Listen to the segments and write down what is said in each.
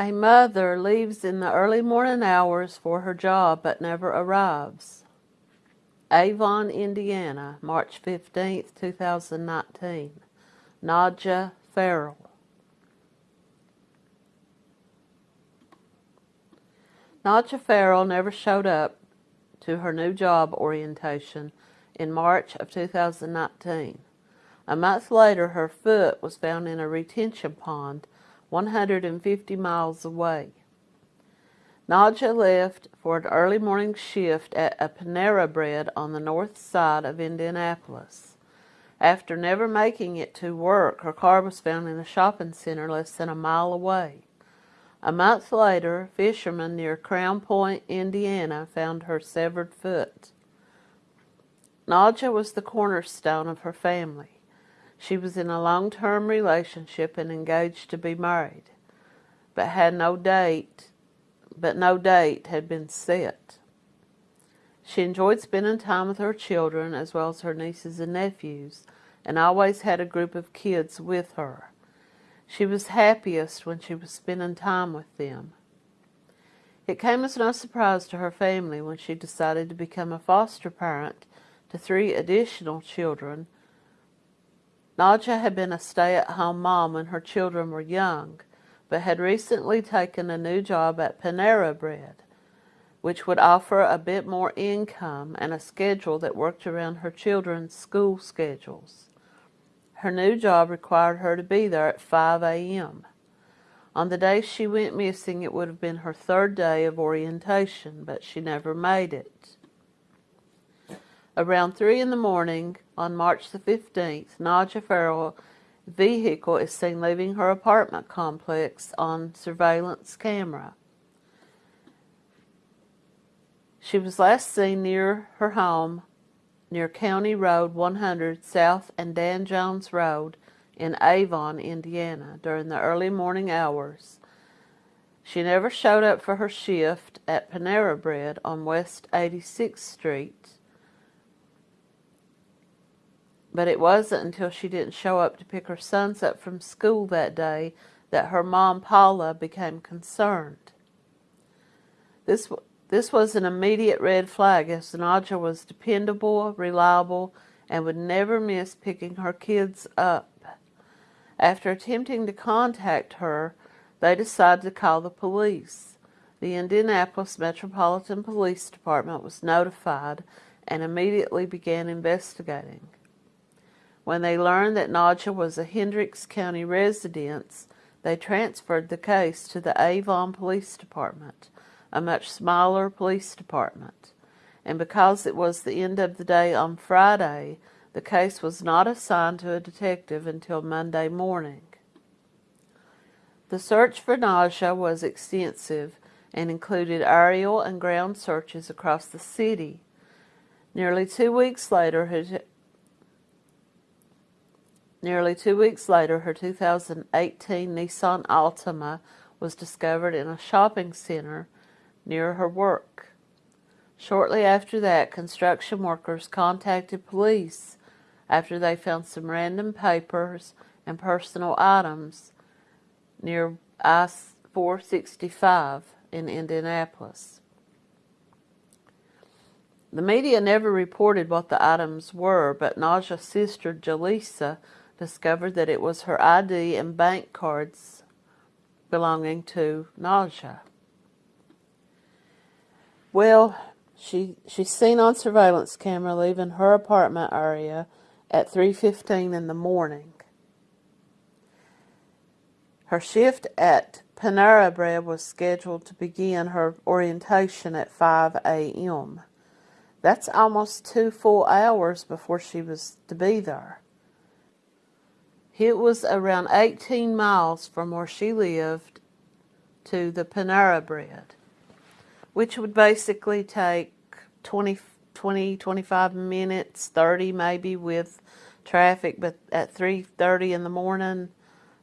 A mother leaves in the early morning hours for her job but never arrives. Avon, Indiana, March 15, 2019. Nadja Farrell. Nadja Farrell never showed up to her new job orientation in March of 2019. A month later, her foot was found in a retention pond 150 miles away. Nadja left for an early morning shift at a Panera Bread on the north side of Indianapolis. After never making it to work, her car was found in a shopping center less than a mile away. A month later, fishermen near Crown Point, Indiana, found her severed foot. Nadja was the cornerstone of her family. She was in a long-term relationship and engaged to be married, but had no date, but no date had been set. She enjoyed spending time with her children as well as her nieces and nephews, and always had a group of kids with her. She was happiest when she was spending time with them. It came as no surprise to her family when she decided to become a foster parent to three additional children Nadja had been a stay-at-home mom when her children were young, but had recently taken a new job at Panera Bread, which would offer a bit more income and a schedule that worked around her children's school schedules. Her new job required her to be there at 5 a.m. On the day she went missing, it would have been her third day of orientation, but she never made it. Around 3 in the morning on March the 15th, Nadja Farrell's vehicle is seen leaving her apartment complex on surveillance camera. She was last seen near her home near County Road 100 South and Dan Jones Road in Avon, Indiana during the early morning hours. She never showed up for her shift at Panera Bread on West 86th Street but it wasn't until she didn't show up to pick her sons up from school that day that her mom, Paula, became concerned. This, this was an immediate red flag as Nadja was dependable, reliable, and would never miss picking her kids up. After attempting to contact her, they decided to call the police. The Indianapolis Metropolitan Police Department was notified and immediately began investigating. When they learned that Nadja was a Hendricks County resident, they transferred the case to the Avon Police Department, a much smaller police department. And because it was the end of the day on Friday, the case was not assigned to a detective until Monday morning. The search for Nadja was extensive and included aerial and ground searches across the city. Nearly two weeks later, Nearly two weeks later, her 2018 Nissan Altima was discovered in a shopping center near her work. Shortly after that, construction workers contacted police after they found some random papers and personal items near I-465 in Indianapolis. The media never reported what the items were, but Nadja's sister, Jaleesa, discovered that it was her ID and bank cards belonging to Nadja. Well, she she's seen on surveillance camera leaving her apartment area at 3.15 in the morning. Her shift at Panera Bread was scheduled to begin her orientation at 5 a.m. That's almost two full hours before she was to be there. It was around 18 miles from where she lived to the Panera Bread, which would basically take 20, 20 25 minutes, 30 maybe with traffic, but at 3.30 in the morning,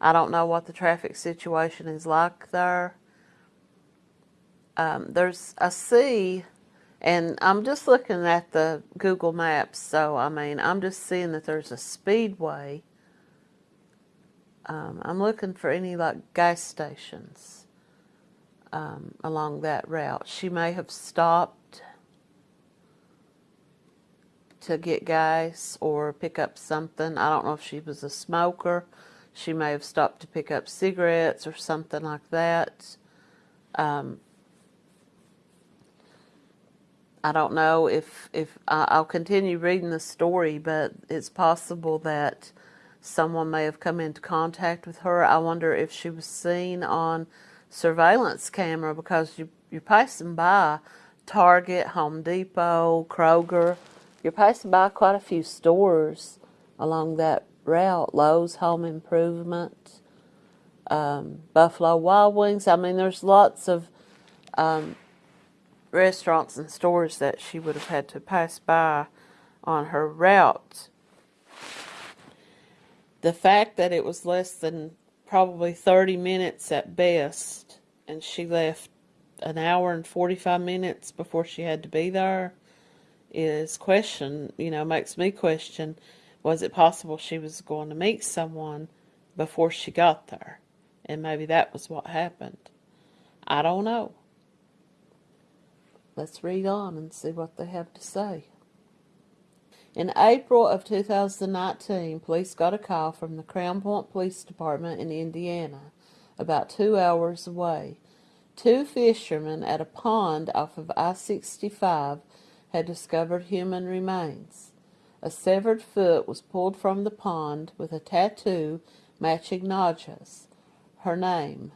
I don't know what the traffic situation is like there. Um, there's a sea, and I'm just looking at the Google Maps, so I mean, I'm just seeing that there's a speedway um, I'm looking for any like gas stations. um, along that route. She may have stopped to get gas or pick up something. I don't know if she was a smoker. She may have stopped to pick up cigarettes or something like that. Um, I don't know if if I'll continue reading the story, but it's possible that someone may have come into contact with her. I wonder if she was seen on surveillance camera because you you're passing by Target, Home Depot, Kroger. You're passing by quite a few stores along that route. Lowe's Home Improvement, um, Buffalo Wild Wings. I mean, there's lots of um, restaurants and stores that she would have had to pass by on her route. The fact that it was less than probably 30 minutes at best, and she left an hour and 45 minutes before she had to be there is question, you know, makes me question was it possible she was going to meet someone before she got there? And maybe that was what happened. I don't know. Let's read on and see what they have to say. In April of 2019, police got a call from the Crown Point Police Department in Indiana, about two hours away. Two fishermen at a pond off of I 65 had discovered human remains. A severed foot was pulled from the pond with a tattoo matching Nadja's, her name.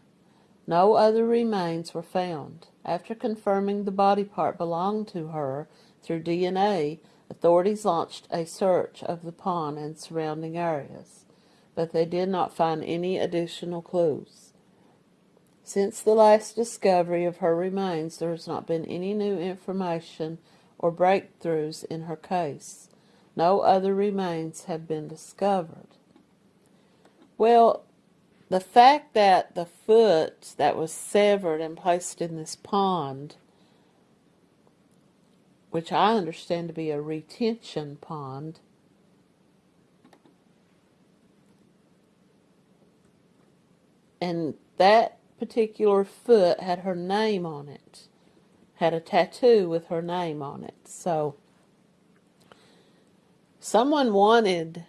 No other remains were found. After confirming the body part belonged to her through DNA, Authorities launched a search of the pond and surrounding areas, but they did not find any additional clues. Since the last discovery of her remains, there has not been any new information or breakthroughs in her case. No other remains have been discovered. Well, the fact that the foot that was severed and placed in this pond which I understand to be a retention pond. And that particular foot had her name on it, had a tattoo with her name on it. So someone wanted,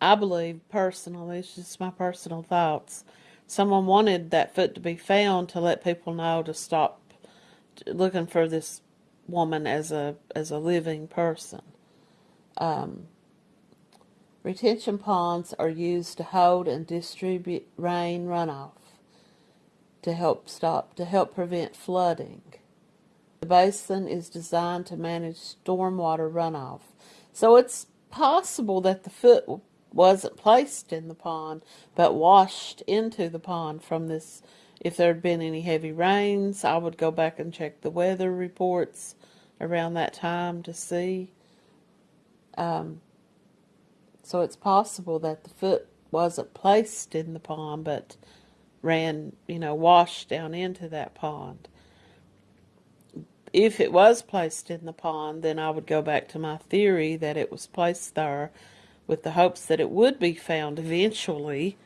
I believe personally, it's just my personal thoughts, someone wanted that foot to be found to let people know to stop looking for this woman as a as a living person. Um, retention ponds are used to hold and distribute rain runoff to help stop to help prevent flooding. The basin is designed to manage stormwater runoff. So it's possible that the foot wasn't placed in the pond but washed into the pond from this if there had been any heavy rains, I would go back and check the weather reports around that time to see. Um, so it's possible that the foot wasn't placed in the pond, but ran, you know, washed down into that pond. If it was placed in the pond, then I would go back to my theory that it was placed there with the hopes that it would be found eventually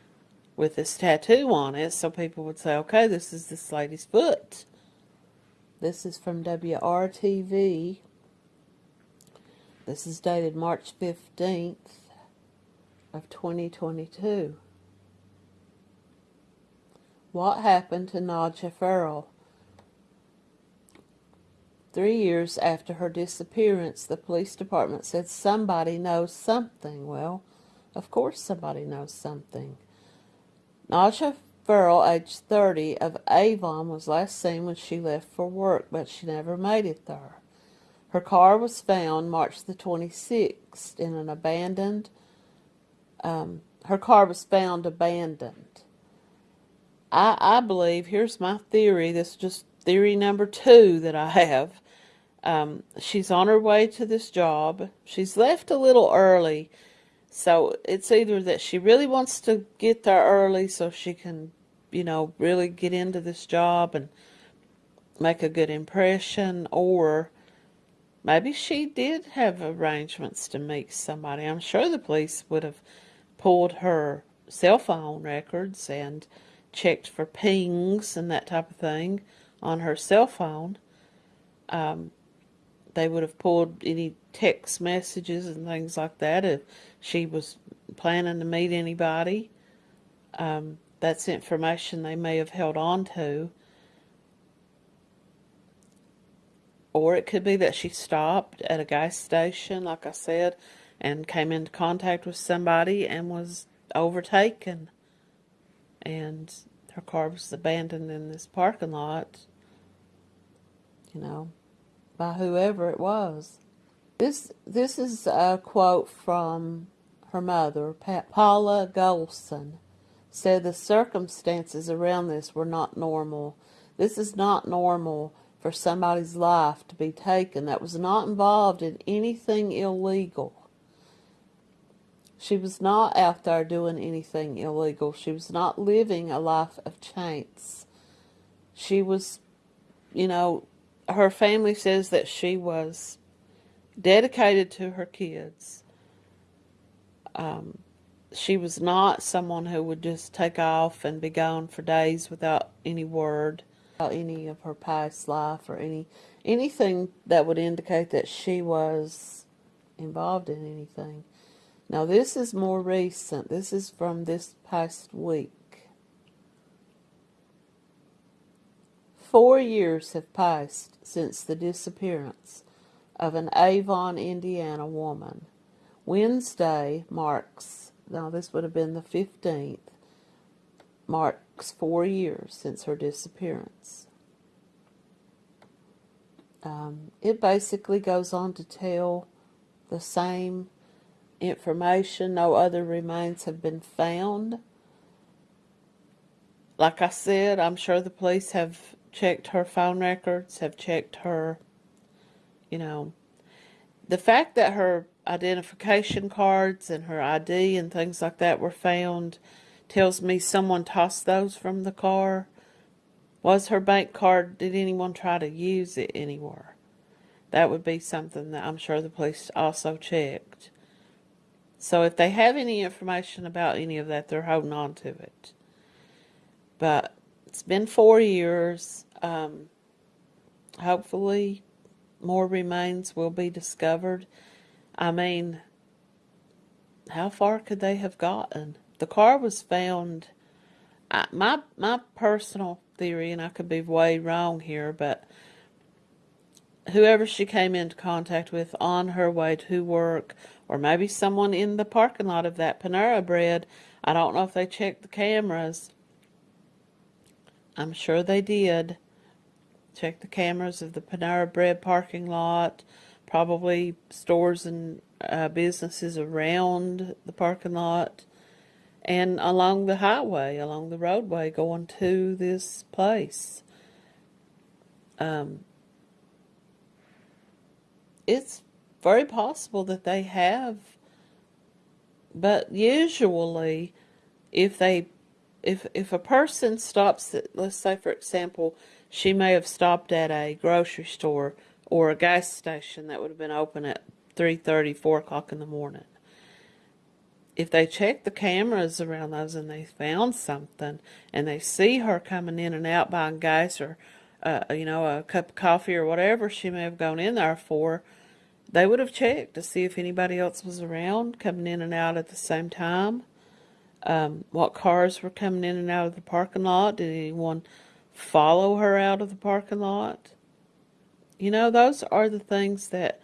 with this tattoo on it, so people would say, okay, this is this lady's foot. This is from WRTV. This is dated March 15th of 2022. What happened to Nadja Farrell? Three years after her disappearance, the police department said somebody knows something. Well, of course somebody knows something. Nadja Farrell, age 30, of Avon, was last seen when she left for work, but she never made it there. Her car was found March the 26th in an abandoned, um, her car was found abandoned. I, I believe, here's my theory, this is just theory number two that I have. Um, she's on her way to this job. She's left a little early so it's either that she really wants to get there early so she can, you know, really get into this job and make a good impression, or maybe she did have arrangements to meet somebody. I'm sure the police would have pulled her cell phone records and checked for pings and that type of thing on her cell phone, um, they would have pulled any text messages and things like that if she was planning to meet anybody. Um, that's information they may have held on to. Or it could be that she stopped at a gas station, like I said, and came into contact with somebody and was overtaken. And her car was abandoned in this parking lot, you know, by whoever it was. This this is a quote from her mother, pa- Paula Golson, said the circumstances around this were not normal. This is not normal for somebody's life to be taken that was not involved in anything illegal. She was not out there doing anything illegal. She was not living a life of chance. She was, you know, her family says that she was dedicated to her kids. Um, she was not someone who would just take off and be gone for days without any word about any of her past life or any anything that would indicate that she was involved in anything. Now this is more recent. This is from this past week. Four years have passed since the disappearance of an Avon, Indiana woman. Wednesday marks, now this would have been the 15th, marks four years since her disappearance. Um, it basically goes on to tell the same information. No other remains have been found. Like I said, I'm sure the police have checked her phone records, have checked her, you know, the fact that her identification cards and her ID and things like that were found tells me someone tossed those from the car. Was her bank card, did anyone try to use it anywhere? That would be something that I'm sure the police also checked. So if they have any information about any of that, they're holding on to it. But it's been four years. Um, hopefully, more remains will be discovered. I mean, how far could they have gotten? The car was found. I, my my personal theory, and I could be way wrong here, but whoever she came into contact with on her way to work, or maybe someone in the parking lot of that Panera Bread. I don't know if they checked the cameras. I'm sure they did. Check the cameras of the Panera Bread parking lot, probably stores and uh, businesses around the parking lot, and along the highway, along the roadway going to this place. Um, it's very possible that they have, but usually, if they, if if a person stops at, let's say for example, she may have stopped at a grocery store or a gas station that would have been open at 3.30, 4 o'clock in the morning. If they check the cameras around those and they found something and they see her coming in and out buying gas or, uh, you know, a cup of coffee or whatever she may have gone in there for, they would have checked to see if anybody else was around coming in and out at the same time. Um, what cars were coming in and out of the parking lot? Did anyone follow her out of the parking lot? You know, those are the things that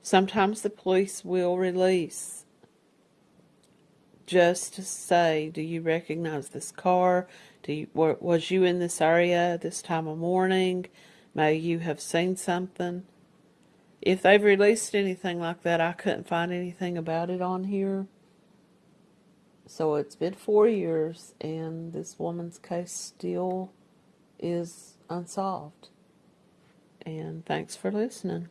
sometimes the police will release just to say, do you recognize this car? Do you, was you in this area this time of morning? May you have seen something? If they've released anything like that, I couldn't find anything about it on here. So it's been four years, and this woman's case still is unsolved. And thanks for listening.